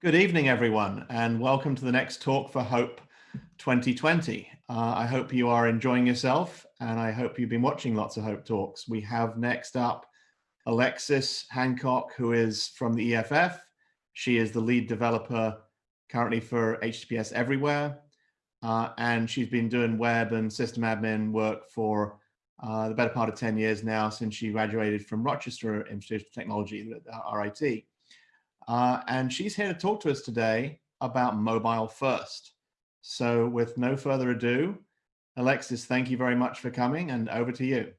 Good evening, everyone, and welcome to the next Talk for Hope 2020. Uh, I hope you are enjoying yourself, and I hope you've been watching lots of Hope Talks. We have next up Alexis Hancock, who is from the EFF. She is the lead developer currently for HTTPS Everywhere, uh, and she's been doing web and system admin work for uh, the better part of 10 years now since she graduated from Rochester Institute of Technology, RIT. Uh, and she's here to talk to us today about mobile first. So with no further ado, Alexis, thank you very much for coming and over to you.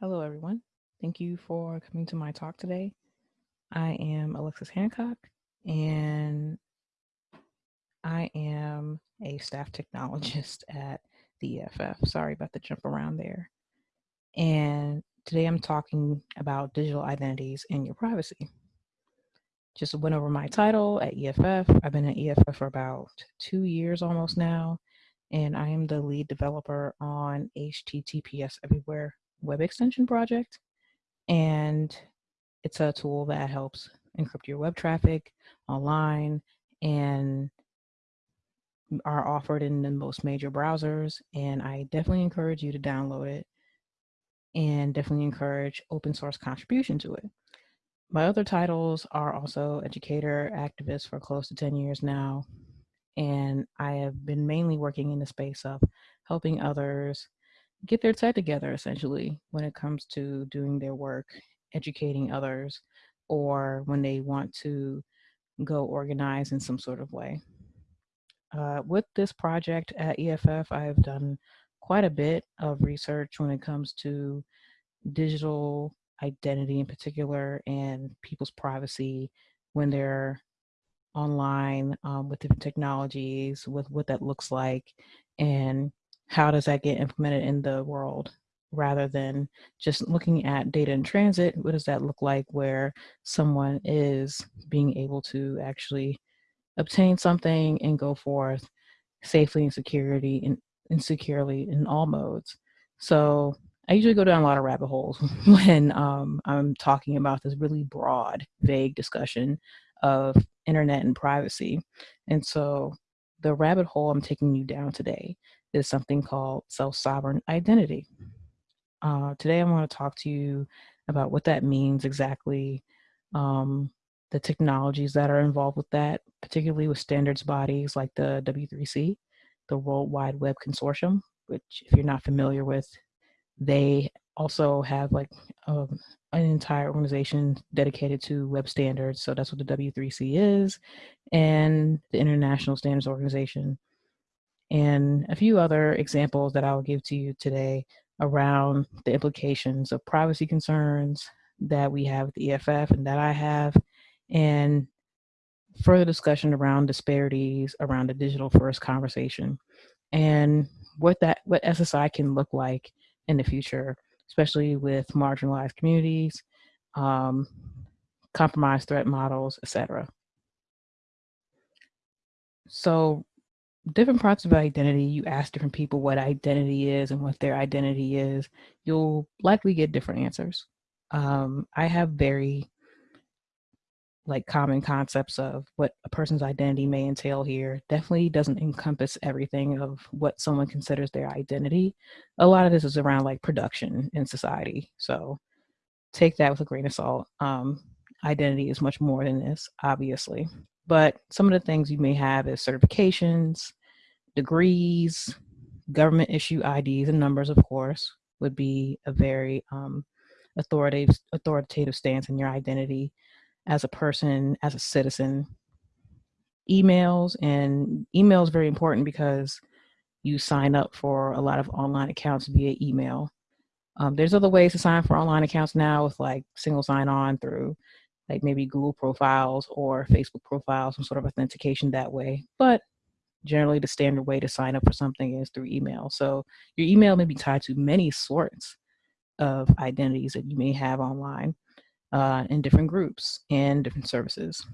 Hello, everyone. Thank you for coming to my talk today. I am Alexis Hancock and I am a staff technologist at the EFF. Sorry about the jump around there. And Today I'm talking about digital identities and your privacy. Just went over my title at EFF. I've been at EFF for about two years almost now, and I am the lead developer on HTTPS Everywhere web extension project. And it's a tool that helps encrypt your web traffic online and are offered in the most major browsers. And I definitely encourage you to download it and definitely encourage open source contribution to it. My other titles are also educator, activist for close to 10 years now. And I have been mainly working in the space of helping others get their set together essentially when it comes to doing their work, educating others, or when they want to go organize in some sort of way. Uh, with this project at EFF, I have done quite a bit of research when it comes to digital identity in particular and people's privacy when they're online um, with different technologies, with what that looks like, and how does that get implemented in the world rather than just looking at data in transit. What does that look like where someone is being able to actually obtain something and go forth safely and security and insecurely in all modes. So I usually go down a lot of rabbit holes when um, I'm talking about this really broad, vague discussion of internet and privacy. And so the rabbit hole I'm taking you down today is something called self-sovereign identity. Uh, today I want to talk to you about what that means exactly, um, the technologies that are involved with that, particularly with standards bodies like the W3C, the World Wide Web Consortium, which if you're not familiar with, they also have like um, an entire organization dedicated to web standards. So that's what the W3C is, and the International Standards Organization, and a few other examples that I'll give to you today around the implications of privacy concerns that we have at the EFF and that I have, and further discussion around disparities around the digital first conversation and what that what SSI can look like in the future, especially with marginalized communities, um, compromised threat models, etc. So different parts of identity, you ask different people what identity is and what their identity is, you'll likely get different answers. Um, I have very like common concepts of what a person's identity may entail here definitely doesn't encompass everything of what someone considers their identity. A lot of this is around like production in society. So take that with a grain of salt. Um, identity is much more than this, obviously. But some of the things you may have is certifications, degrees, government issue IDs and numbers, of course, would be a very um, authoritative, authoritative stance in your identity as a person, as a citizen. Emails and email is very important because you sign up for a lot of online accounts via email. Um, there's other ways to sign for online accounts now with like single sign on through like maybe Google profiles or Facebook profiles, some sort of authentication that way. But generally the standard way to sign up for something is through email. So your email may be tied to many sorts of identities that you may have online uh, in different groups and different services.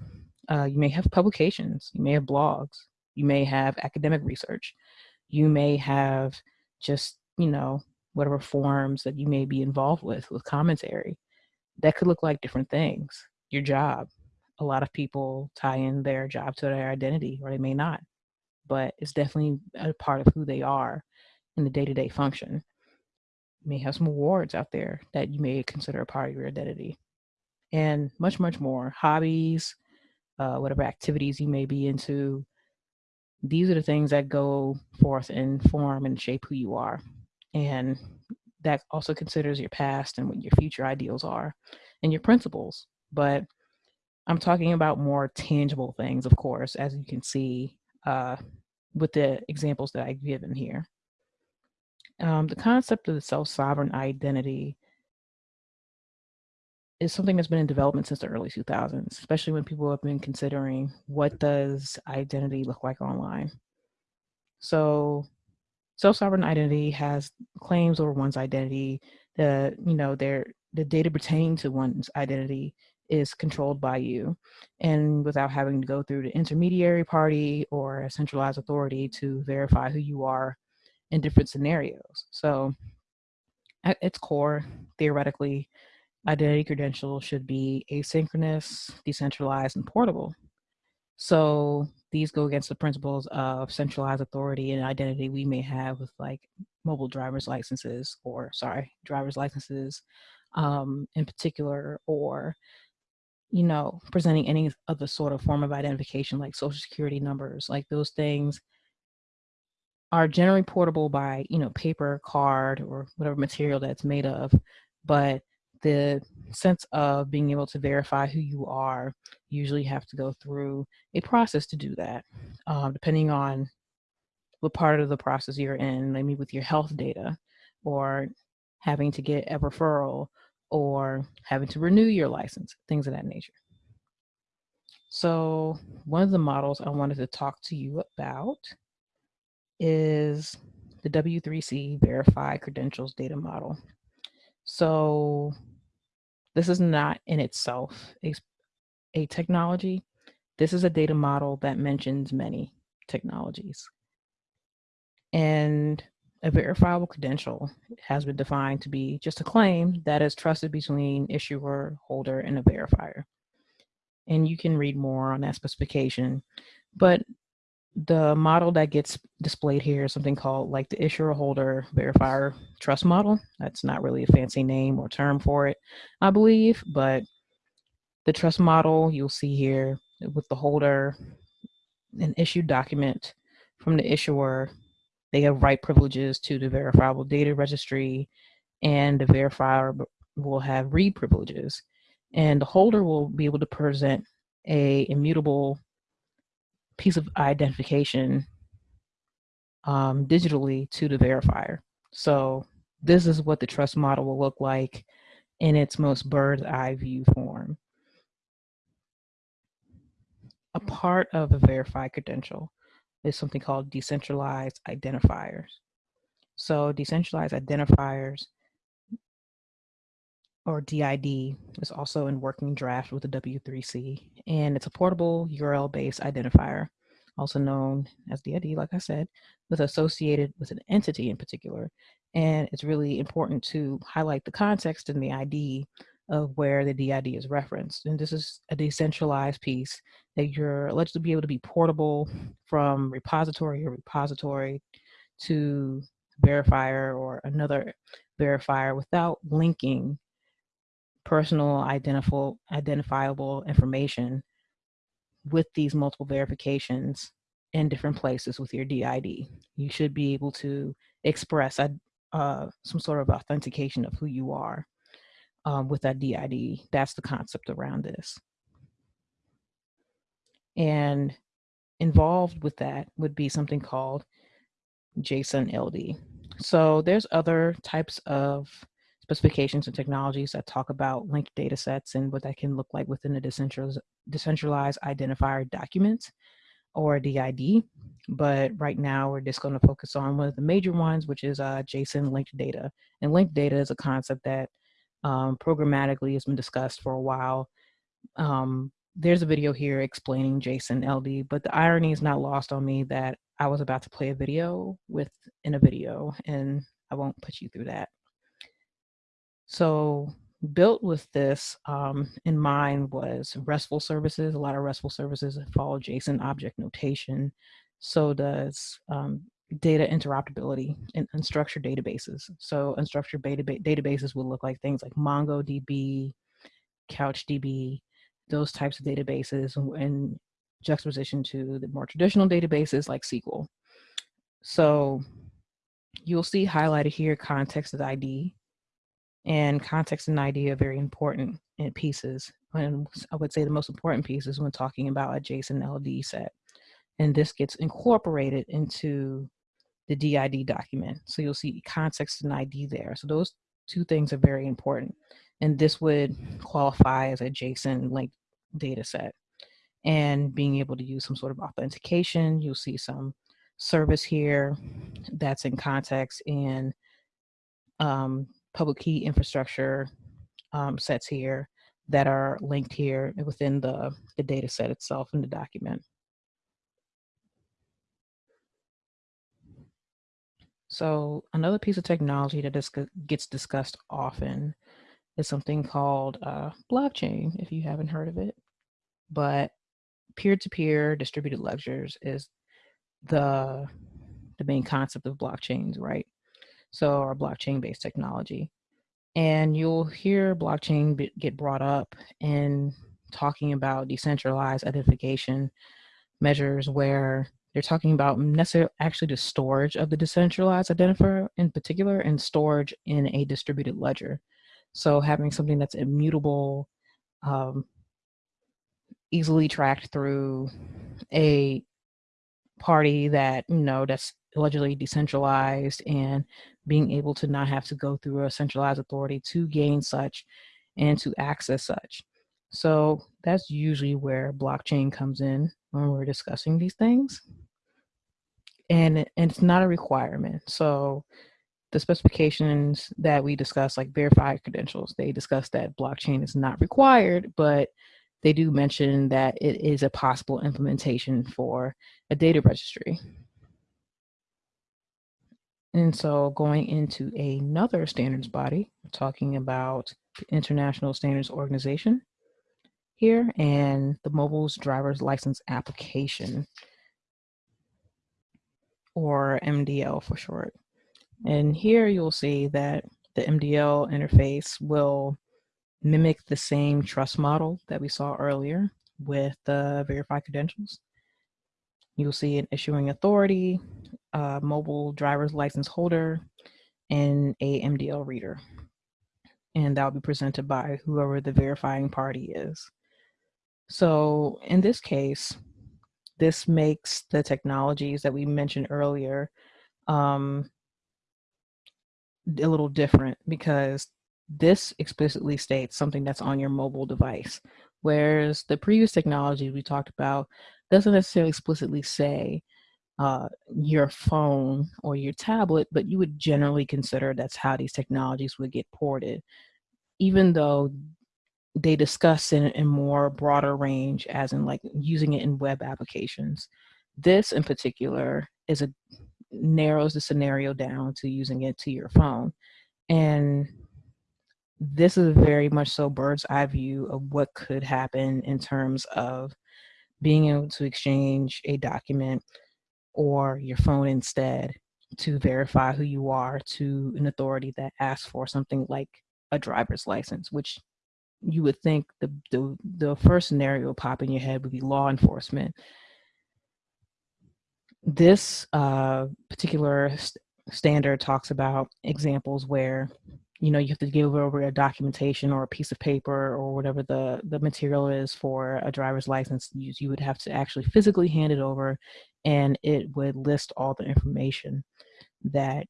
Uh, you may have publications, you may have blogs, you may have academic research, you may have just, you know, whatever forums that you may be involved with, with commentary. That could look like different things. your job. A lot of people tie in their job to their identity, or they may not, but it's definitely a part of who they are in the day to day function. You may have some awards out there that you may consider a part of your identity, and much, much more. Hobbies, uh, whatever activities you may be into. These are the things that go forth and form and shape who you are. And that also considers your past and what your future ideals are and your principles. But I'm talking about more tangible things, of course, as you can see uh, with the examples that I've given here. Um, the concept of the self-sovereign identity is something that's been in development since the early 2000s, especially when people have been considering what does identity look like online. So self-sovereign identity has claims over one's identity. The you know their the data pertaining to one's identity is controlled by you, and without having to go through the intermediary party or a centralized authority to verify who you are in different scenarios. So at its core, theoretically, identity credentials should be asynchronous, decentralized, and portable. So these go against the principles of centralized authority and identity we may have with like mobile driver's licenses or sorry, driver's licenses um, in particular, or you know, presenting any other sort of form of identification like social security numbers, like those things are generally portable by, you know, paper, card, or whatever material that's made of, but the sense of being able to verify who you are, usually have to go through a process to do that, um, depending on what part of the process you're in, maybe with your health data, or having to get a referral, or having to renew your license, things of that nature. So one of the models I wanted to talk to you about is the W3C Verify Credentials Data Model. So this is not in itself a, a technology. This is a data model that mentions many technologies. And a verifiable credential has been defined to be just a claim that is trusted between issuer, holder, and a verifier. And you can read more on that specification. But the model that gets displayed here is something called like the issuer holder verifier trust model. That's not really a fancy name or term for it, I believe, but the trust model you'll see here with the holder, an issued document from the issuer, they have write privileges to the verifiable data registry and the verifier will have read privileges and the holder will be able to present a immutable piece of identification um, digitally to the verifier. So this is what the trust model will look like in its most bird's eye view form. A part of a verified credential is something called decentralized identifiers. So decentralized identifiers or DID is also in working draft with the W3C, and it's a portable URL-based identifier, also known as the DID, like I said, with associated with an entity in particular. And it's really important to highlight the context in the ID of where the DID is referenced. And this is a decentralized piece that you're alleged to be able to be portable from repository or repository to verifier or another verifier without linking personal identifiable, information with these multiple verifications in different places with your DID. You should be able to express a, uh, some sort of authentication of who you are um, with that DID. That's the concept around this. And involved with that would be something called JSON LD. So there's other types of specifications and technologies that talk about linked data sets and what that can look like within a decentralized, decentralized identifier document or DID. But right now we're just going to focus on one of the major ones, which is uh, JSON linked data. And linked data is a concept that um, programmatically has been discussed for a while. Um, there's a video here explaining JSON LD, but the irony is not lost on me that I was about to play a video within a video and I won't put you through that. So built with this um, in mind was RESTful services. A lot of RESTful services follow JSON object notation. So does um, data interoperability in unstructured databases. So unstructured database databases will look like things like MongoDB, CouchDB, those types of databases in juxtaposition to the more traditional databases like SQL. So you'll see highlighted here context as ID and context and ID are very important in pieces. And I would say the most important pieces when talking about a JSON LD set. And this gets incorporated into the DID document. So you'll see context and ID there. So those two things are very important. And this would qualify as a JSON linked data set. And being able to use some sort of authentication, you'll see some service here that's in context and um, public key infrastructure um, sets here that are linked here within the, the data set itself in the document. So another piece of technology that dis gets discussed often is something called uh, blockchain, if you haven't heard of it. But peer-to-peer -peer distributed ledgers is the, the main concept of blockchains, right? So our blockchain-based technology. And you'll hear blockchain get brought up in talking about decentralized identification measures where they're talking about actually the storage of the decentralized identifier in particular and storage in a distributed ledger. So having something that's immutable, um, easily tracked through a party that, you know, that's allegedly decentralized and being able to not have to go through a centralized authority to gain such and to access such. So that's usually where blockchain comes in when we're discussing these things. And, and it's not a requirement. So the specifications that we discuss, like verified credentials, they discuss that blockchain is not required, but they do mention that it is a possible implementation for a data registry. And so going into another standards body, talking about the International Standards Organization here and the Mobile's Driver's License Application, or MDL for short. And here you'll see that the MDL interface will mimic the same trust model that we saw earlier with the verified credentials. You'll see an issuing authority, a mobile driver's license holder, and a MDL reader. And that will be presented by whoever the verifying party is. So in this case, this makes the technologies that we mentioned earlier um, a little different because this explicitly states something that's on your mobile device. Whereas the previous technology we talked about doesn't necessarily explicitly say uh, your phone or your tablet, but you would generally consider that's how these technologies would get ported, even though they discuss in a more broader range, as in like using it in web applications. This in particular is a narrows the scenario down to using it to your phone. And this is very much so bird's eye view of what could happen in terms of being able to exchange a document or your phone instead to verify who you are to an authority that asks for something like a driver's license, which you would think the, the, the first scenario pop in your head would be law enforcement. This uh, particular st standard talks about examples where you know, you have to give over a documentation or a piece of paper or whatever the, the material is for a driver's license, you, you would have to actually physically hand it over and it would list all the information that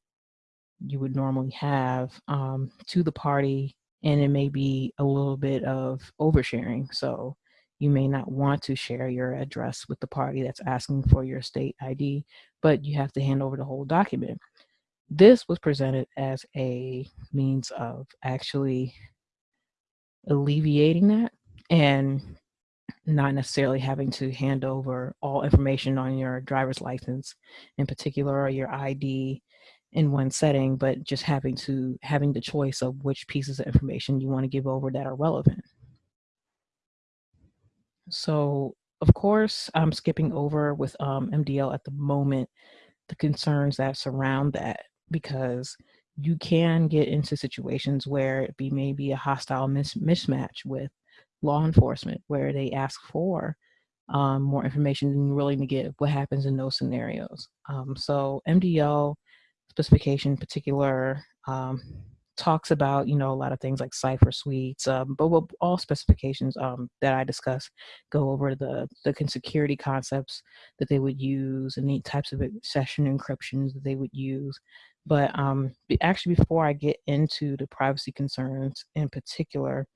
you would normally have um, to the party and it may be a little bit of oversharing. So you may not want to share your address with the party that's asking for your state ID, but you have to hand over the whole document. This was presented as a means of actually alleviating that and not necessarily having to hand over all information on your driver's license in particular or your ID in one setting, but just having to having the choice of which pieces of information you want to give over that are relevant. So of course, I'm skipping over with um, MDL at the moment the concerns that surround that because you can get into situations where it be maybe a hostile mis mismatch with law enforcement where they ask for um, more information than you're willing to give what happens in those scenarios. Um, so MDL specification in particular um, talks about, you know, a lot of things like cipher suites, um, but what all specifications um, that I discuss go over the, the security concepts that they would use and the types of session encryptions that they would use. But um, actually, before I get into the privacy concerns in particular,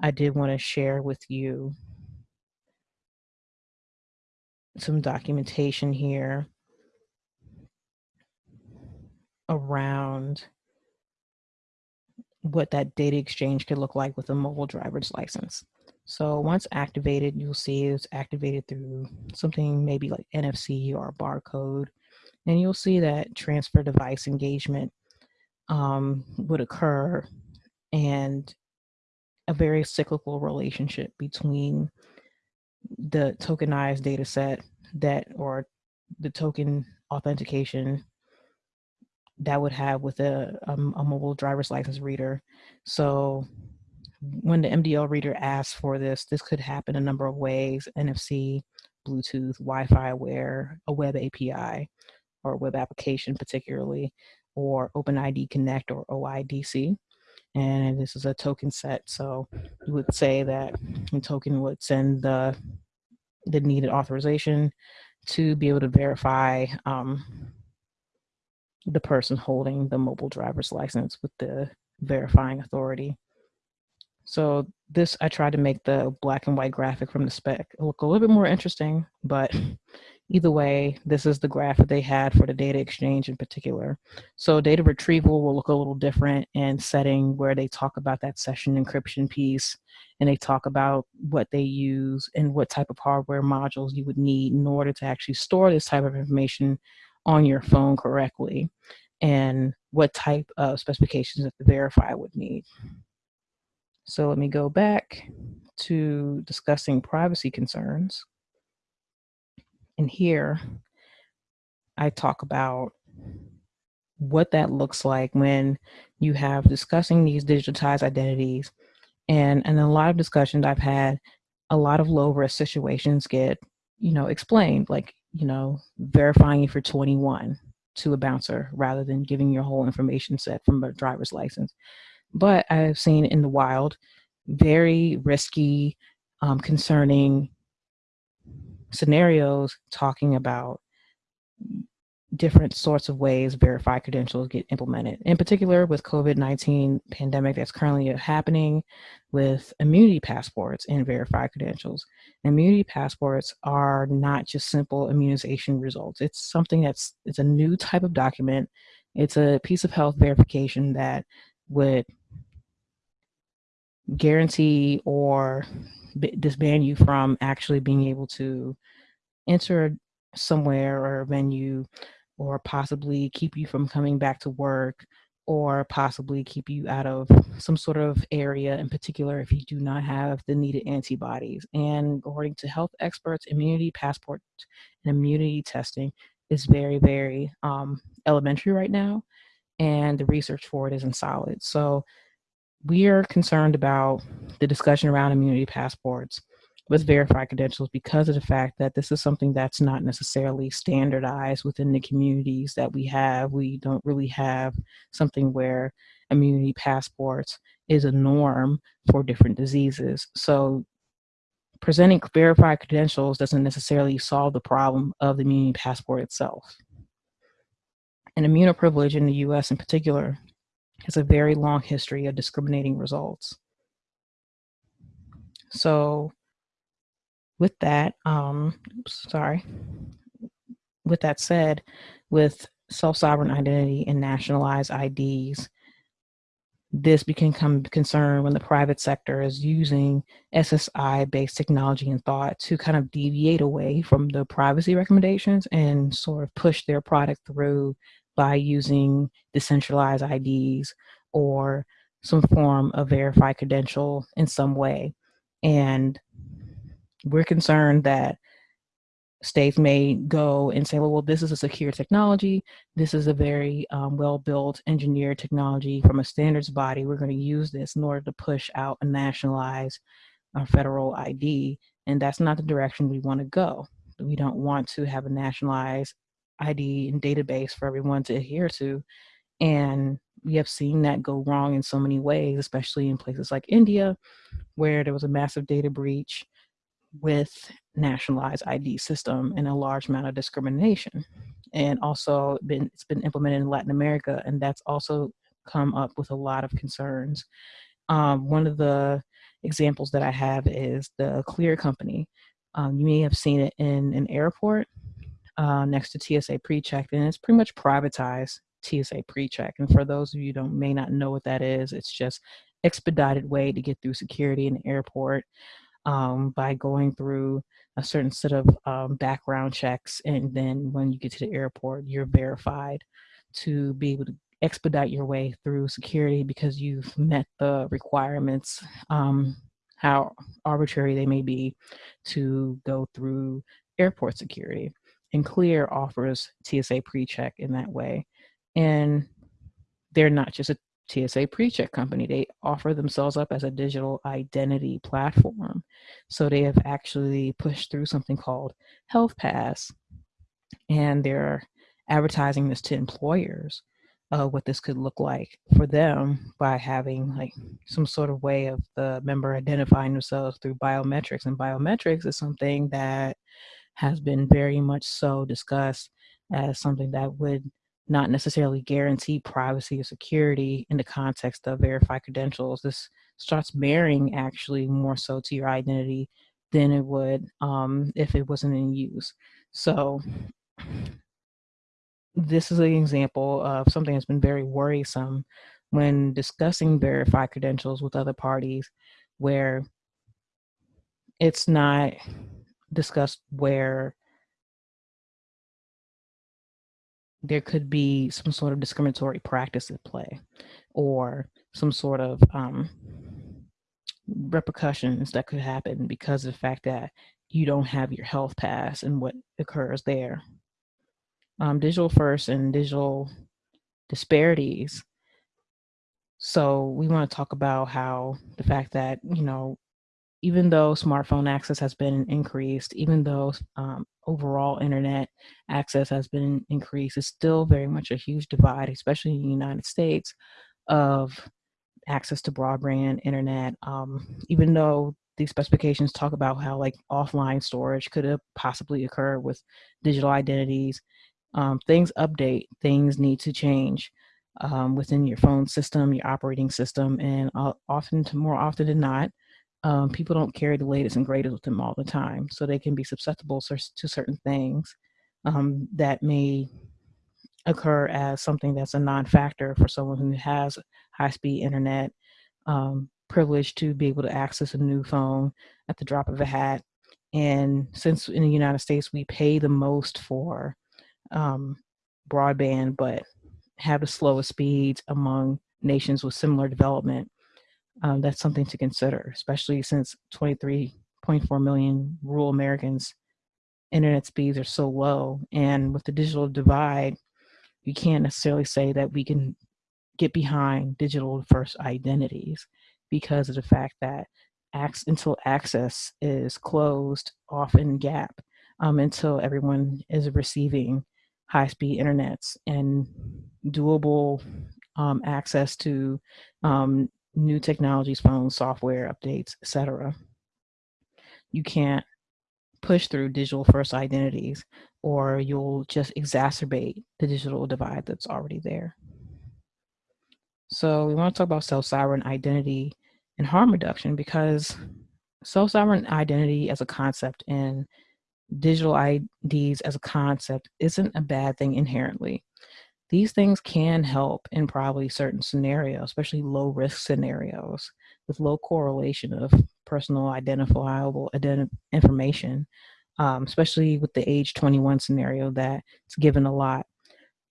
I did want to share with you some documentation here around what that data exchange could look like with a mobile driver's license. So once activated, you'll see it's activated through something maybe like NFC or barcode. And you'll see that transfer device engagement um, would occur and a very cyclical relationship between the tokenized data set that or the token authentication that would have with a, a, a, mobile driver's license reader. So when the MDL reader asks for this, this could happen a number of ways, NFC, Bluetooth, Wi-Fi aware, a web API, or web application particularly, or OpenID Connect or OIDC. And this is a token set. So you would say that the token would send the, the needed authorization to be able to verify um, the person holding the mobile driver's license with the verifying authority. So this, I tried to make the black and white graphic from the spec look a little bit more interesting, but either way, this is the graph that they had for the data exchange in particular. So data retrieval will look a little different in setting where they talk about that session encryption piece and they talk about what they use and what type of hardware modules you would need in order to actually store this type of information on your phone correctly and what type of specifications that the verifier would need. So let me go back to discussing privacy concerns. And here I talk about what that looks like when you have discussing these digitized identities. And, and a lot of discussions I've had, a lot of low risk situations get, you know, explained like you know, verifying if you're 21 to a bouncer rather than giving your whole information set from a driver's license. But I've seen in the wild very risky, um, concerning scenarios talking about different sorts of ways verified credentials get implemented. In particular with COVID-19 pandemic that's currently happening with immunity passports and verified credentials. Immunity passports are not just simple immunization results. It's something that's, it's a new type of document. It's a piece of health verification that would guarantee or disband you from actually being able to enter somewhere or a venue or possibly keep you from coming back to work or possibly keep you out of some sort of area in particular if you do not have the needed antibodies. And according to health experts, immunity passport and immunity testing is very, very um, elementary right now. And the research for it isn't solid. So we are concerned about the discussion around immunity passports with mm-hmm. verified credentials because of the fact that this is something that's not necessarily standardized within the communities that we have. We don't really have something where immunity passports is a norm for different diseases. So presenting verified credentials doesn't necessarily solve the problem of the immunity passport itself. And immunoprivilege in the US in particular has a very long history of discriminating results. So with that, um, oops, sorry. With that said, with self-sovereign identity and nationalized IDs, this became concern when the private sector is using SSI-based technology and thought to kind of deviate away from the privacy recommendations and sort of push their product through by using decentralized IDs or some form of verified credential in some way. And we're concerned that states may go and say, well, well this is a secure technology. This is a very um, well-built engineered technology from a standards body. We're going to use this in order to push out a nationalized uh, federal ID. And that's not the direction we want to go. We don't want to have a nationalized ID and database for everyone to adhere to. And we have seen that go wrong in so many ways, especially in places like India, where there was a massive data breach with nationalized ID system and a large amount of discrimination. And also been, it's been implemented in Latin America and that's also come up with a lot of concerns. Um, one of the examples that I have is the Clear Company. Um, you may have seen it in an airport uh, next to TSA PreCheck and it's pretty much privatized TSA PreCheck. And for those of you who don't may not know what that is, it's just expedited way to get through security in the airport um, by going through a certain set of um, background checks. And then when you get to the airport, you're verified to be able to expedite your way through security because you've met the requirements, um, how arbitrary they may be, to go through airport security. And Clear offers TSA PreCheck in that way. And they're not just a TSA PreCheck company. They offer themselves up as a digital identity platform. So they have actually pushed through something called Health Pass, and they're advertising this to employers uh, what this could look like for them by having like some sort of way of the member identifying themselves through biometrics. And biometrics is something that has been very much so discussed as something that would not necessarily guarantee privacy or security in the context of verified credentials. This starts marrying actually more so to your identity than it would um, if it wasn't in use. So this is an example of something that's been very worrisome when discussing verified credentials with other parties where it's not discussed where there could be some sort of discriminatory practice at play or some sort of um, repercussions that could happen because of the fact that you don't have your health pass and what occurs there. Um, digital first and digital disparities. So we want to talk about how the fact that, you know, even though smartphone access has been increased, even though um, overall internet access has been increased, it's still very much a huge divide, especially in the United States, of access to broadband internet. Um, even though these specifications talk about how like offline storage could have possibly occur with digital identities, um, things update, things need to change. Um, within your phone system, your operating system, and uh, often, more often than not, um, people don't carry the latest and greatest with them all the time. So they can be susceptible to certain things um, that may occur as something that's a non-factor for someone who has high-speed internet, um, privilege to be able to access a new phone at the drop of a hat. And since in the United States, we pay the most for um, broadband, but have the slowest speeds among nations with similar development, um, that's something to consider, especially since 23.4 million rural Americans internet speeds are so low. And with the digital divide, you can't necessarily say that we can get behind digital first identities because of the fact that acts until access is closed off in gap um, until everyone is receiving high-speed internets and doable um, access to um, new technologies, phones, software updates, etc. You can't push through digital first identities or you'll just exacerbate the digital divide that's already there. So we want to talk about self-sovereign identity and harm reduction because self-sovereign identity as a concept and digital IDs as a concept isn't a bad thing inherently these things can help in probably certain scenarios, especially low risk scenarios with low correlation of personal identifiable identi information, um, especially with the age 21 scenario that it's given a lot.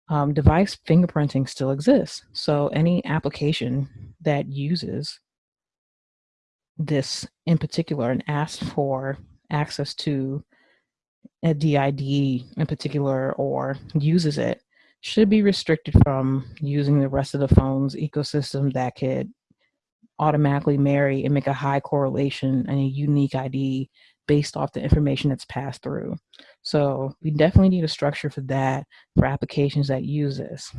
um, device fingerprinting still exists. So any application that uses this in particular and asks for access to a DID in particular or uses it should be restricted from using the rest of the phone's ecosystem that could automatically marry and make a high correlation and a unique ID based off the information that's passed through. So we definitely need a structure for that for applications that use this.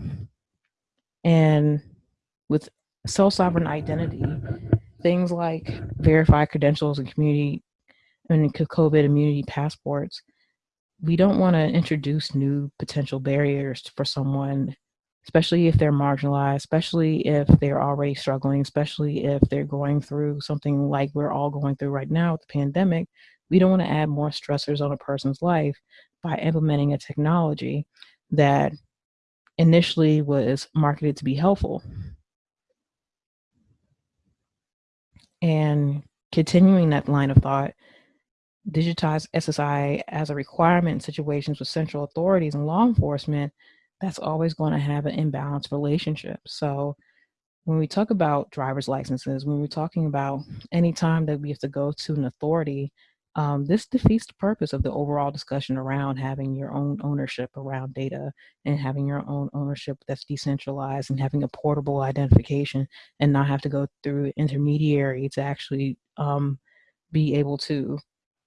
And with self-sovereign identity, things like verified credentials and community and COVID immunity passports we don't want to introduce new potential barriers for someone, especially if they're marginalized, especially if they're already struggling, especially if they're going through something like we're all going through right now with the pandemic. We don't want to add more stressors on a person's life by implementing a technology that initially was marketed to be helpful. And continuing that line of thought, digitize SSI as a requirement in situations with central authorities and law enforcement, that's always going to have an imbalanced relationship. So when we talk about driver's licenses, when we're talking about any time that we have to go to an authority, um, this defeats the purpose of the overall discussion around having your own ownership around data and having your own ownership that's decentralized and having a portable identification and not have to go through intermediary to actually um, be able to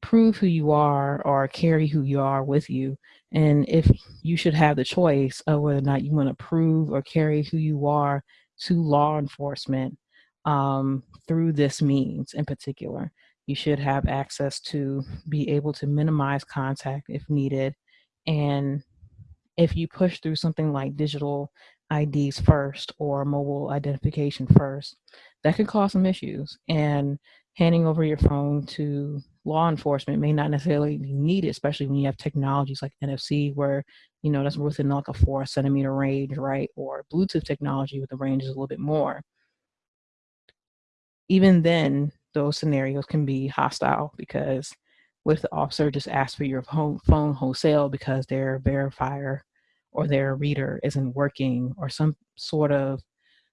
prove who you are or carry who you are with you. And if you should have the choice of whether or not you want to prove or carry who you are to law enforcement um, through this means in particular, you should have access to be able to minimize contact if needed. And if you push through something like digital IDs first or mobile identification first, that could cause some issues. And handing over your phone to law enforcement may not necessarily be needed, especially when you have technologies like NFC where, you know, that's within like a four centimeter range, right? Or Bluetooth technology with the range is a little bit more. Even then, those scenarios can be hostile because with the officer just ask for your phone wholesale because their verifier or their reader isn't working or some sort of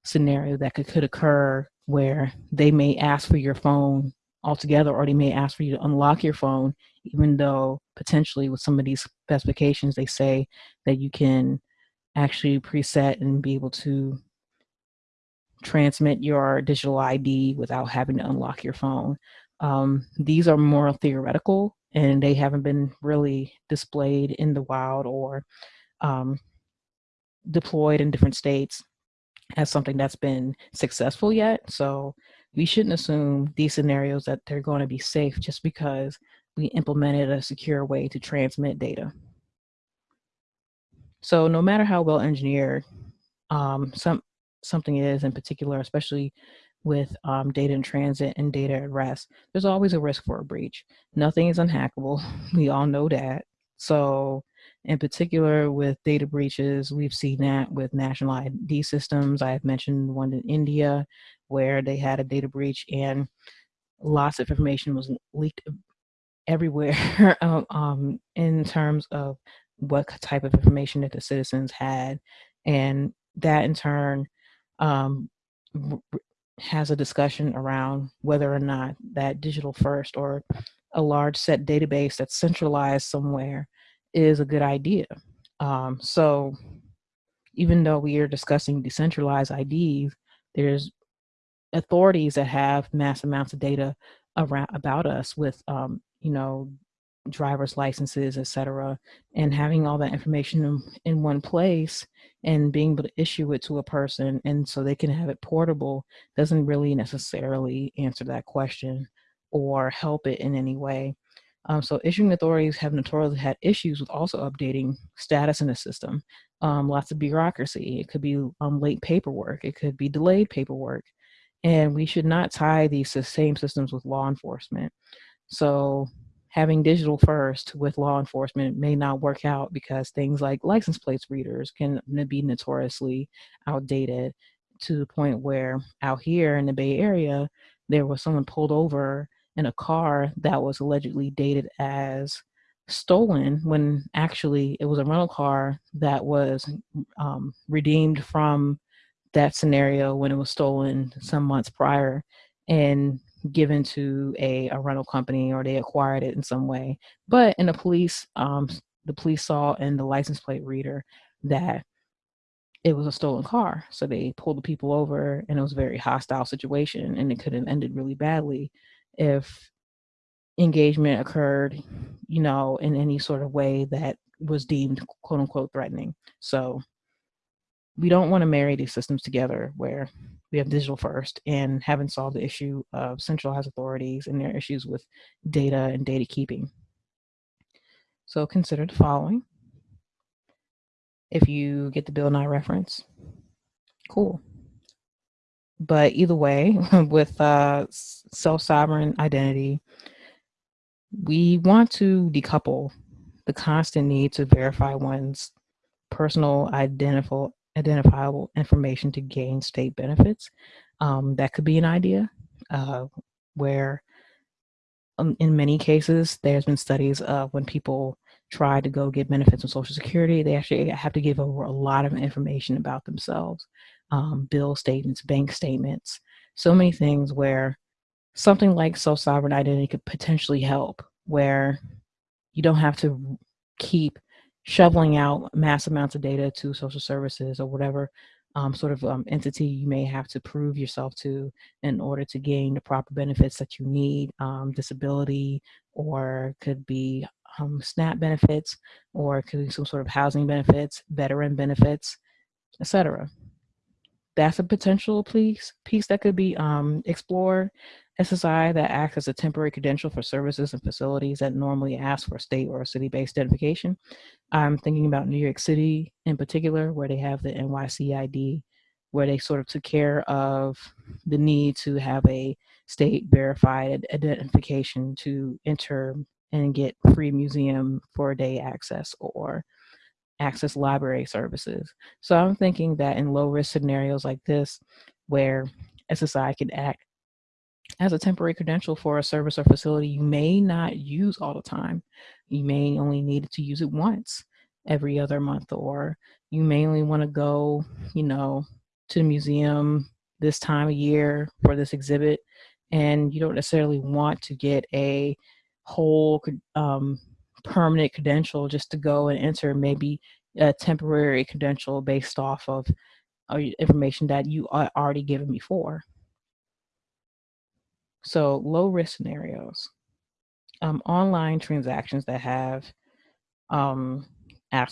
scenario that could, could occur where they may ask for your phone altogether or they may ask for you to unlock your phone even though potentially with some of these specifications they say that you can actually preset and be able to transmit your digital ID without having to unlock your phone. Um, these are more theoretical and they haven't been really displayed in the wild or um, deployed in different states as something that's been successful yet. So we shouldn't assume these scenarios that they're going to be safe just because we implemented a secure way to transmit data. So no matter how well engineered um, some something is in particular, especially with um, data in transit and data at rest, there's always a risk for a breach. Nothing is unhackable. We all know that. So in particular with data breaches, we've seen that with national ID systems. I have mentioned one in India where they had a data breach and lots of information was leaked everywhere um, um, in terms of what type of information that the citizens had. And that in turn um, has a discussion around whether or not that digital first or a large set database that's centralized somewhere is a good idea. Um, so even though we are discussing decentralized IDs, there's authorities that have mass amounts of data around about us with, um, you know, driver's licenses, et cetera, and having all that information in, in one place and being able to issue it to a person and so they can have it portable doesn't really necessarily answer that question or help it in any way. Um, so issuing authorities have notoriously had issues with also updating status in the system. Um, lots of bureaucracy. It could be um, late paperwork. It could be delayed paperwork. And we should not tie these same systems with law enforcement. So having digital first with law enforcement may not work out because things like license plates readers can be notoriously outdated to the point where out here in the Bay Area, there was someone pulled over in a car that was allegedly dated as stolen when actually it was a rental car that was um, redeemed from that scenario when it was stolen some months prior and given to a, a rental company or they acquired it in some way. But in the police, um, the police saw in the license plate reader that it was a stolen car. So they pulled the people over and it was a very hostile situation and it could have ended really badly if engagement occurred, you know, in any sort of way that was deemed quote unquote threatening. So we don't want to marry these systems together where we have digital first and haven't solved the issue of centralized authorities and their issues with data and data keeping. So consider the following. If you get the Bill Nye reference, cool. But either way, with uh, self-sovereign identity, we want to decouple the constant need to verify one's personal identifiable identifiable information to gain state benefits. Um, that could be an idea uh, where um, in many cases, there's been studies of when people try to go get benefits from Social Security, they actually have to give over a lot of information about themselves, um, bill statements, bank statements, so many things where something like self-sovereign identity could potentially help, where you don't have to keep shoveling out mass amounts of data to social services or whatever um, sort of um, entity you may have to prove yourself to in order to gain the proper benefits that you need, um, disability, or could be um, SNAP benefits, or could be some sort of housing benefits, veteran benefits, etc. That's a potential piece, piece that could be um, explored. SSI that acts as a temporary credential for services and facilities that normally ask for state or city-based identification I'm thinking about New York City in particular, where they have the NYCID, where they sort of took care of the need to have a state verified identification to enter and get free museum for a day access or access library services. So I'm thinking that in low risk scenarios like this, where SSI can act as a temporary credential for a service or facility you may not use all the time. You may only need to use it once every other month, or you may only want to go, you know, to the museum this time of year for this exhibit, and you don't necessarily want to get a whole um, permanent credential just to go and enter maybe a temporary credential based off of uh, information that you are already given before. So low risk scenarios, um, online transactions that have um,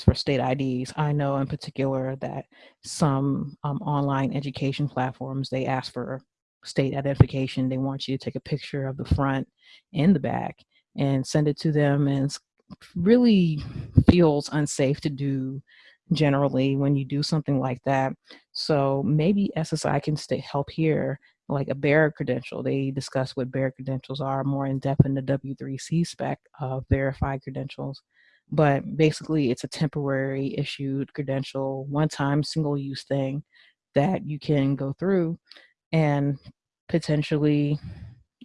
for state IDs. I know in particular that some um, online education platforms, they ask for state identification. They want you to take a picture of the front and the back and send it to them and really feels unsafe to do generally when you do something like that. So maybe SSI can stay, help here like a bearer credential. They discuss what bearer credentials are more in depth in the W3C spec of verified credentials. But basically, it's a temporary issued credential, one time single use thing that you can go through and potentially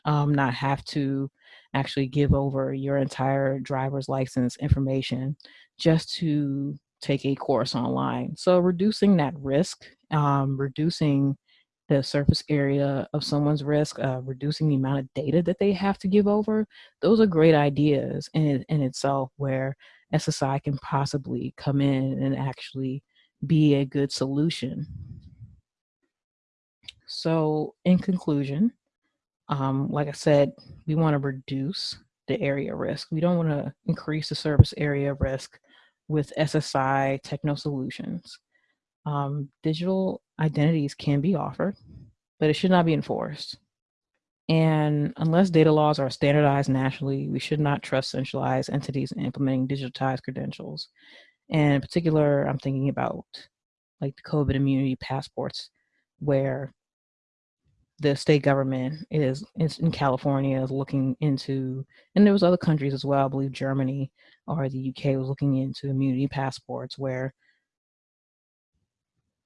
um, not have to actually give over your entire driver's license information just to take a course online. So reducing that risk, um, reducing the surface area of someone's risk, uh, reducing the amount of data that they have to give over, those are great ideas in, in itself where SSI can possibly come in and actually be a good solution. So in conclusion, um, like I said, we want to reduce the area risk. We don't want to increase the service area risk with SSI Techno Solutions. Um, digital identities can be offered, but it should not be enforced. And unless data laws are standardized nationally, we should not trust centralized entities in implementing digitized credentials. And in particular, I'm thinking about like the COVID immunity passports, where the state government is, is in California is looking into, and there was other countries as well, I believe Germany or the UK was looking into immunity passports where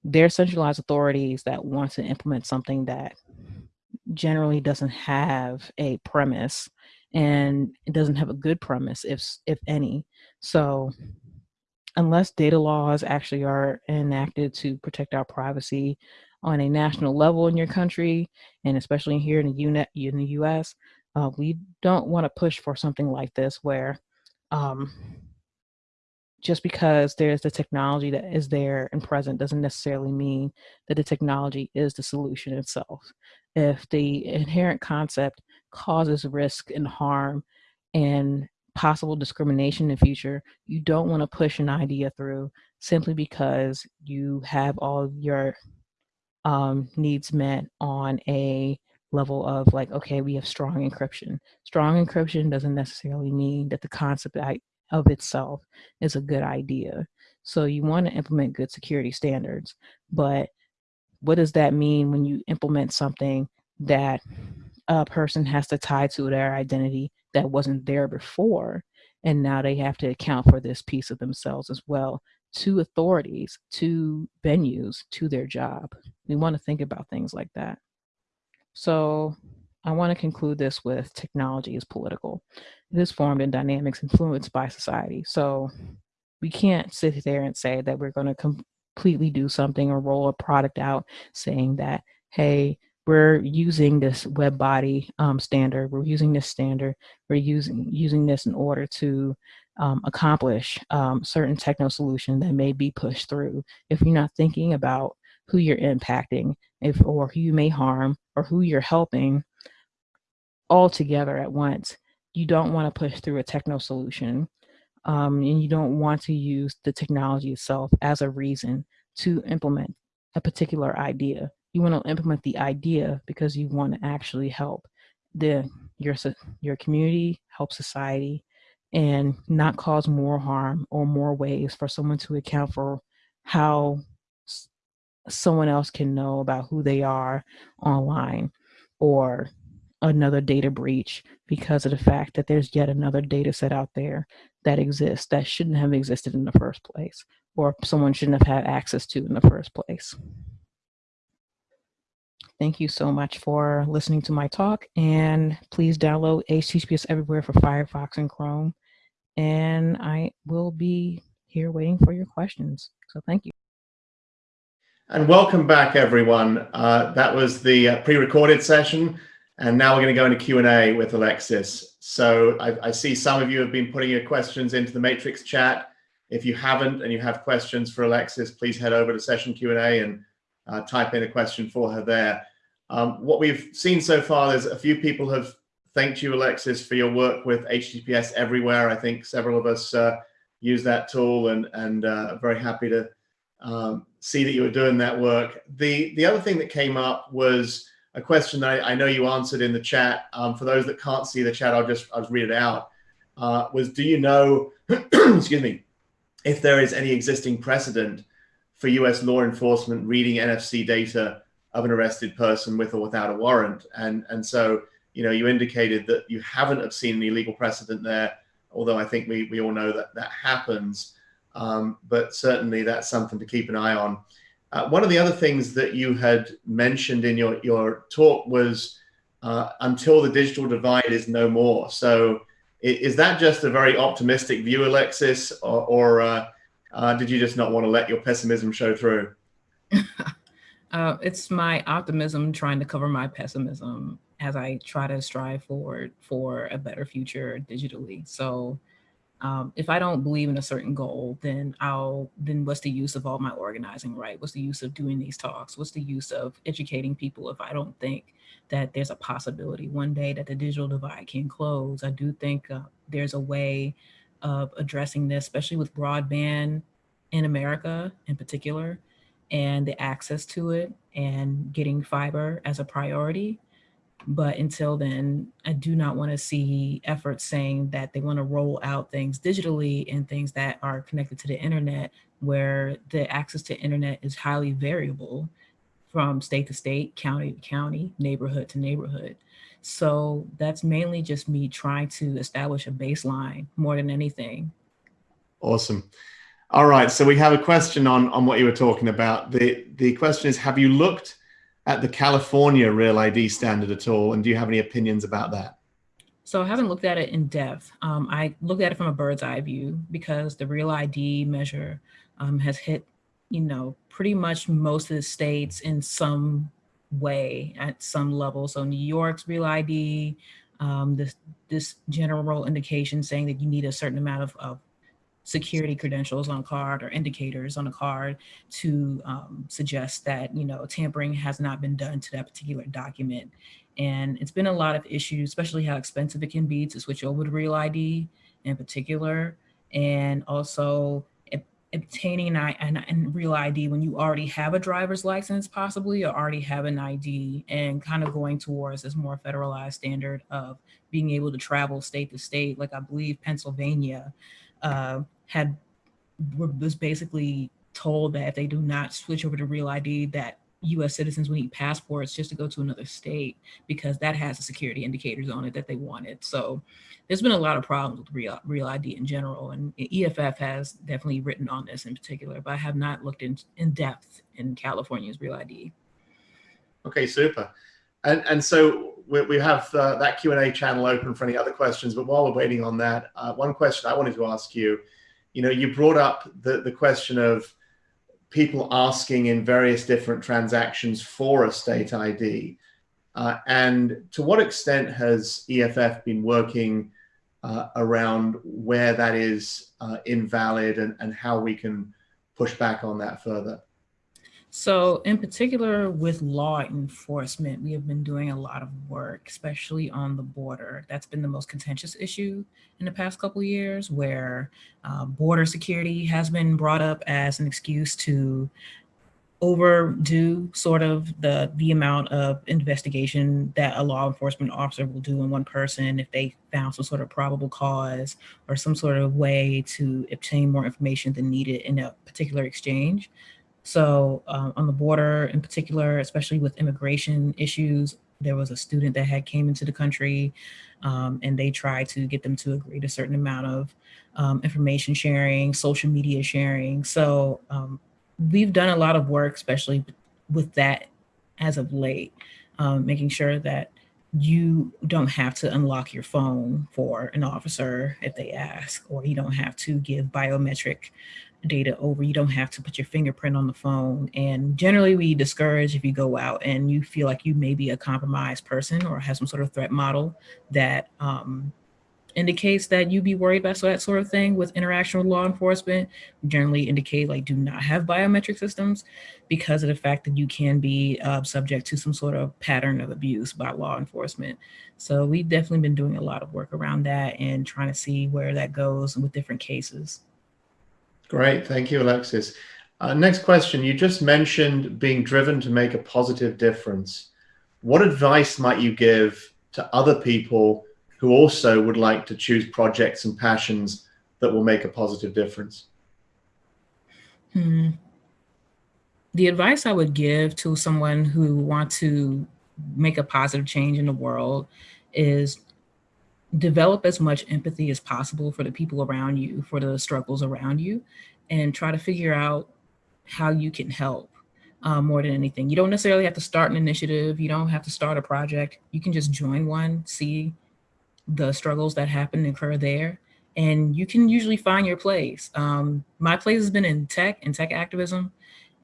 they're centralized authorities that want to implement something that generally doesn't have a premise and it doesn't have a good premise, if if any. So unless data laws actually are enacted to protect our privacy on a national level in your country, and especially here in the, UNET, in the US, uh, we don't want to push for something like this where um, just because there's the technology that is there and present doesn't necessarily mean that the technology is the solution itself. If the inherent concept causes risk and harm and possible discrimination in the future, you don't want to push an idea through simply because you have all your um, needs met on a level of like, okay, we have strong encryption. Strong encryption doesn't necessarily mean that the concept of itself is a good idea. So you want to implement good security standards, but what does that mean when you implement something that a person has to tie to their identity that wasn't there before? And now they have to account for this piece of themselves as well to authorities, to venues, to their job. We want to think about things like that. So I want to conclude this with technology is political. It is formed in dynamics influenced by society. So we can't sit there and say that we're going to completely do something or roll a product out saying that, hey, we're using this web body um, standard, we're using this standard, we're using, using this in order to um, accomplish um, certain techno solution that may be pushed through. If you're not thinking about who you're impacting if or who you may harm or who you're helping all together at once you don't want to push through a techno solution um, and you don't want to use the technology itself as a reason to implement a particular idea. You want to implement the idea because you want to actually help the your your community help society and not cause more harm or more ways for someone to account for how someone else can know about who they are online or another data breach because of the fact that there's yet another data set out there that exists that shouldn't have existed in the first place or someone shouldn't have had access to in the first place. Thank you so much for listening to my talk and please download HTTPS everywhere for Firefox and Chrome. And I will be here waiting for your questions. So thank you. And welcome back, everyone. Uh, that was the uh, pre-recorded session. And now we're going to go into Q&A with Alexis. So I, I, see some of you have been putting your questions into the Matrix chat. If you haven't and you have questions for Alexis, please head over to session Q&A and uh, type in a question for her there. Um, what we've seen so far, there's a few people have thanked you, Alexis, for your work with HTTPS everywhere. I think several of us uh, use that tool and, and uh, very happy to um, see that you were doing that work. The, the other thing that came up was a question that I, I know you answered in the chat. Um, for those that can't see the chat, I'll just, I'll just read it out. Uh, was do you know, excuse me, if there is any existing precedent for US law enforcement reading NFC data of an arrested person with or without a warrant? And, and so, you know, you indicated that you haven't have seen any legal precedent there, although I think we, we all know that that happens. Um, but certainly that's something to keep an eye on. Uh, one of the other things that you had mentioned in your, your talk was uh, until the digital divide is no more. So is that just a very optimistic view, Alexis, or, or uh, uh did you just not want to let your pessimism show through? Uh, it's my optimism trying to cover my pessimism as I try to strive forward for a better future digitally. So um, if I don't believe in a certain goal, then I'll, then what's the use of all my organizing, right? What's the use of doing these talks? What's the use of educating people if I don't think that there's a possibility one day that the digital divide can close? I do think uh, there's a way of addressing this, especially with broadband in America in particular, and the access to it and getting fiber as a priority. But until then, I do not want to see efforts saying that they want to roll out things digitally and things that are connected to the internet where the access to internet is highly variable from state to state, county to county, neighborhood to neighborhood. So that's mainly just me trying to establish a baseline more than anything. Awesome. All right, so we have a question on, on what you were talking about. The, the question is, have you looked at the California Real ID standard at all? And do you have any opinions about that? So I haven't looked at it in depth. Um, I looked at it from a bird's eye view because the real ID measure um, has hit, you know, pretty much most of the states in some way at some level. So New York's real ID, um, this, this general indication saying that you need a certain amount of, of security credentials on a card or indicators on a card to um, suggest that, you know, tampering has not been done to that particular document. And it's been a lot of issues, especially how expensive it can be to switch over to Real ID in particular. And also obtaining an, an, an, real ID when you already have a driver's license possibly or already have an ID and kind of going towards this more federalized standard of being able to travel state to state. Like I believe Pennsylvania uh, had was basically told that if they do not switch over to real ID that US citizens will need passports just to go to another state because that has the security indicators on it that they wanted. So there's been a lot of problems with real, real ID in general and EFF has definitely written on this in particular, but I have not looked in, in depth in California's real ID. Okay, super. And, and so we, we have uh, that Q&A channel open for any other questions, but while we're waiting on that, uh, one question I wanted to ask you, you know, you brought up the, the question of people asking in various different transactions for a state ID? Uh, and to what extent has EFF been working uh, around where that is uh, invalid and, and how we can push back on that further? So in particular with law enforcement, we have been doing a lot of work, especially on the border. That's been the most contentious issue in the past couple years where uh, border security has been brought up as an excuse to overdo sort of the the amount of investigation that a law enforcement officer will do in one person if they found some sort of probable cause or some sort of way to obtain more information than needed in a particular exchange. So um, on the border in particular, especially with immigration issues, there was a student that had came into the country um, and they tried to get them to agree to a certain amount of um, information sharing, social media sharing. So um, we've done a lot of work, especially with that as of late, um, making sure that you don't have to unlock your phone for an officer if they ask, or you don't have to give biometric data over. You don't have to put your fingerprint on the phone. And generally we discourage if you go out and you feel like you may be a compromised person or have some sort of threat model that um, indicates that you be worried about that sort of thing with interaction with law enforcement, generally indicate like do not have biometric systems because of the fact that you can be uh, subject to some sort of pattern of abuse by law enforcement. So we've definitely been doing a lot of work around that and trying to see where that goes with different cases. Great, thank you, Alexis. Uh, next question, you just mentioned being driven to make a positive difference. What advice might you give to other people who also would like to choose projects and passions that will make a positive difference? Hmm. The advice I would give to someone who wants to make a positive change in the world is develop as much empathy as possible for the people around you, for the struggles around you, and try to figure out how you can help um, more than anything. You don't necessarily have to start an initiative. You don't have to start a project. You can just join one, see the struggles that happen and occur there, and you can usually find your place. Um, my place has been in tech and tech activism.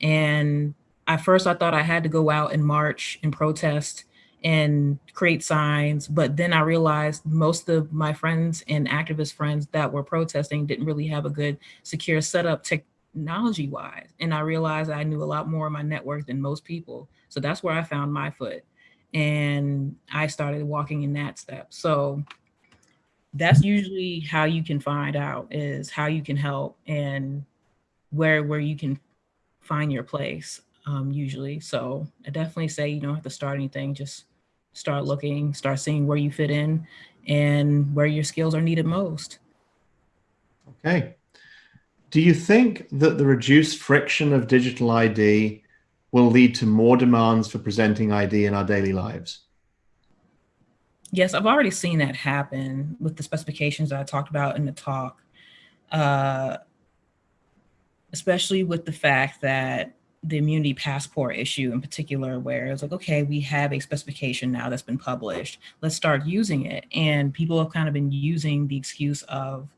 And at first I thought I had to go out and march and protest and create signs. But then I realized most of my friends and activist friends that were protesting didn't really have a good secure setup technology wise. And I realized I knew a lot more of my network than most people. So that's where I found my foot. And I started walking in that step. So that's usually how you can find out is how you can help and where where you can find your place um, usually. So I definitely say you don't have to start anything, just start looking, start seeing where you fit in and where your skills are needed most. Okay. Do you think that the reduced friction of digital ID will lead to more demands for presenting ID in our daily lives? Yes, I've already seen that happen with the specifications that I talked about in the talk, uh, especially with the fact that the immunity passport issue in particular, where it's like, okay, we have a specification now that's been published. Let's start using it. And people have kind of been using the excuse of,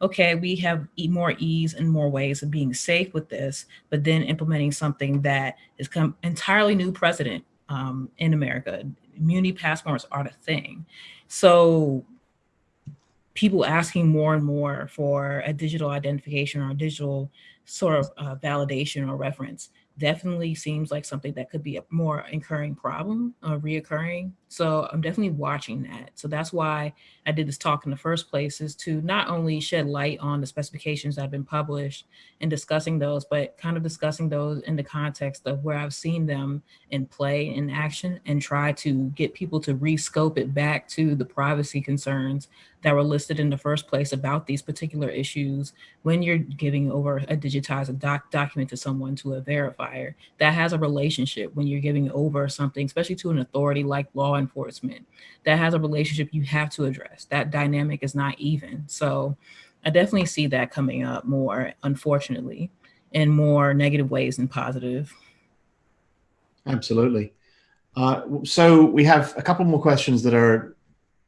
okay, we have more ease and more ways of being safe with this, but then implementing something that is come entirely new precedent um, in America. Immunity passports are the thing. So people asking more and more for a digital identification or a digital sort of uh, validation or reference definitely seems like something that could be a more incurring problem, uh, reoccurring. So I'm definitely watching that. So that's why I did this talk in the first place is to not only shed light on the specifications that have been published and discussing those, but kind of discussing those in the context of where I've seen them in play in action and try to get people to rescope it back to the privacy concerns that were listed in the first place about these particular issues when you're giving over a digitized doc document to someone to a verifier that has a relationship when you're giving over something, especially to an authority like law enforcement, that has a relationship you have to address. That dynamic is not even. So I definitely see that coming up more, unfortunately, in more negative ways than positive. Absolutely. Uh, so we have a couple more questions that are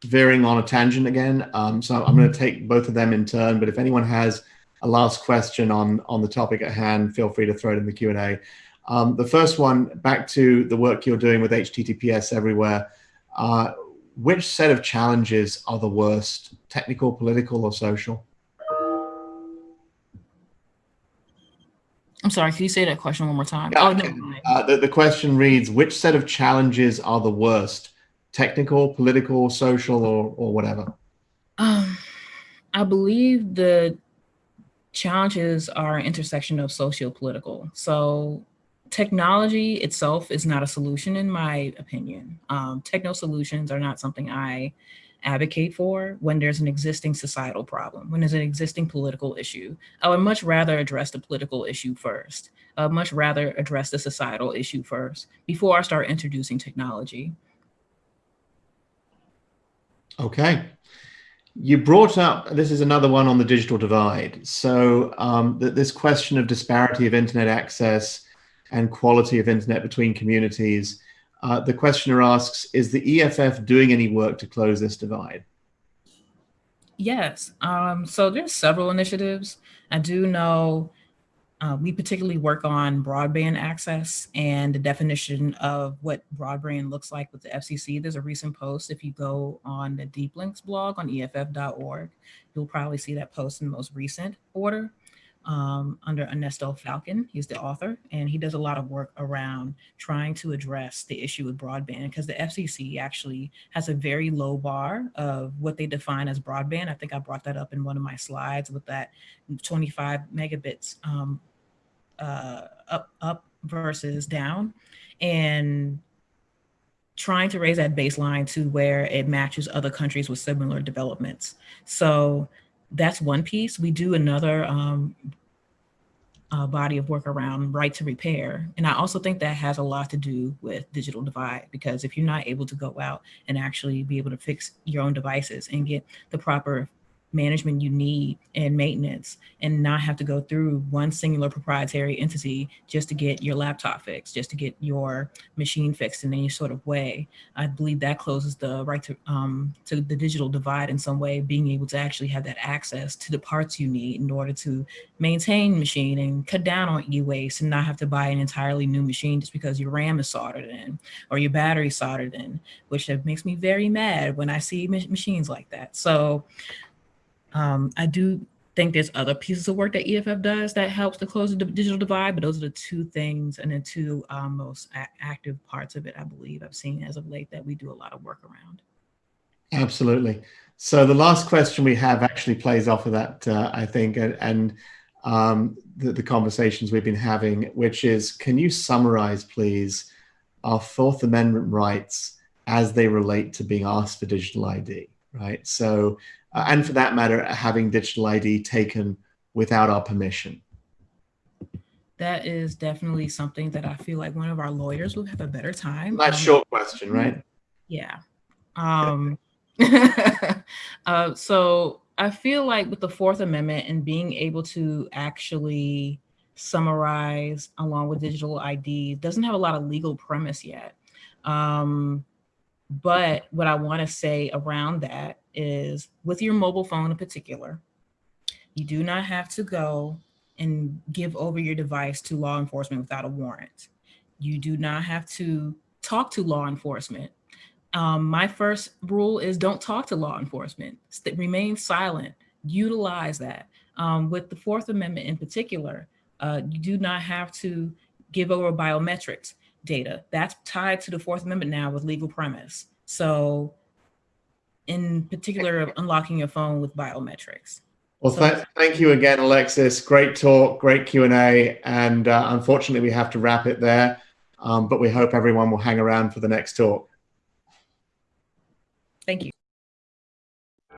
veering on a tangent again. Um, so I'm going to take both of them in turn, but if anyone has a last question on, on the topic at hand, feel free to throw it in the Q&A. Um, the first one, back to the work you're doing with HTTPS everywhere. Uh, which set of challenges are the worst, technical, political, or social? I'm sorry, can you say that question one more time? Yeah, oh, no. Uh, the, the question reads, which set of challenges are the worst, technical, political, social, or, or whatever? Um, I believe the challenges are an intersection of socio-political. So technology itself is not a solution in my opinion. Um, techno solutions are not something I advocate for when there's an existing societal problem, when there's an existing political issue. I would much rather address the political issue first. I would much rather address the societal issue first before I start introducing technology. Okay. You brought up, this is another one on the digital divide. So um, th this question of disparity of internet access and quality of internet between communities. Uh, the questioner asks, is the EFF doing any work to close this divide? Yes, um, so there's several initiatives. I do know uh, we particularly work on broadband access and the definition of what broadband looks like with the FCC. There's a recent post. If you go on the Deeplinks blog on EFF.org, you'll probably see that post in the most recent order um, under Ernesto Falcon. He's the author, and he does a lot of work around trying to address the issue with broadband because the FCC actually has a very low bar of what they define as broadband. I think I brought that up in one of my slides with that 25 megabits um, uh, up, up versus down. And trying to raise that baseline to where it matches other countries with similar developments. So that's one piece. We do another um, uh, body of work around right to repair. And I also think that has a lot to do with digital divide, because if you're not able to go out and actually be able to fix your own devices and get the proper management you need and maintenance and not have to go through one singular proprietary entity just to get your laptop fixed, just to get your machine fixed in any sort of way. I believe that closes the right to, um, to the digital divide in some way, being able to actually have that access to the parts you need in order to maintain machine and cut down on e-waste and not have to buy an entirely new machine just because your RAM is soldered in or your battery soldered in, which makes me very mad when I see machines like that. So um, I do think there's other pieces of work that EFF does that helps to close the digital divide, but those are the two things and the two um, most active parts of it, I believe I've seen as of late that we do a lot of work around. Absolutely. So the last question we have actually plays off of that, uh, I think, and, and um, the, the, conversations we've been having, which is, can you summarize, please, our Fourth Amendment rights as they relate to being asked for digital ID, right? So uh, and for that matter, having digital ID taken without our permission? That is definitely something that I feel like one of our lawyers will have a better time. Nice um, short question, right? Yeah. Um, uh, so I feel like with the Fourth Amendment and being able to actually summarize along with digital ID. Doesn't have a lot of legal premise yet. Um, but what I want to say around that is with your mobile phone in particular, you do not have to go and give over your device to law enforcement without a warrant. You do not have to talk to law enforcement. Um, my first rule is don't talk to law enforcement. St remain silent. Utilize that. Um, with the Fourth Amendment in particular, uh, you do not have to give over biometrics data. That's tied to the Fourth Amendment now with legal premise. So in particular, of unlocking your phone with biometrics. Well, So- th thank you again, Alexis. Great talk, great Q&A. And uh, unfortunately, we have to wrap it there. Um, but we hope everyone will hang around for the next talk.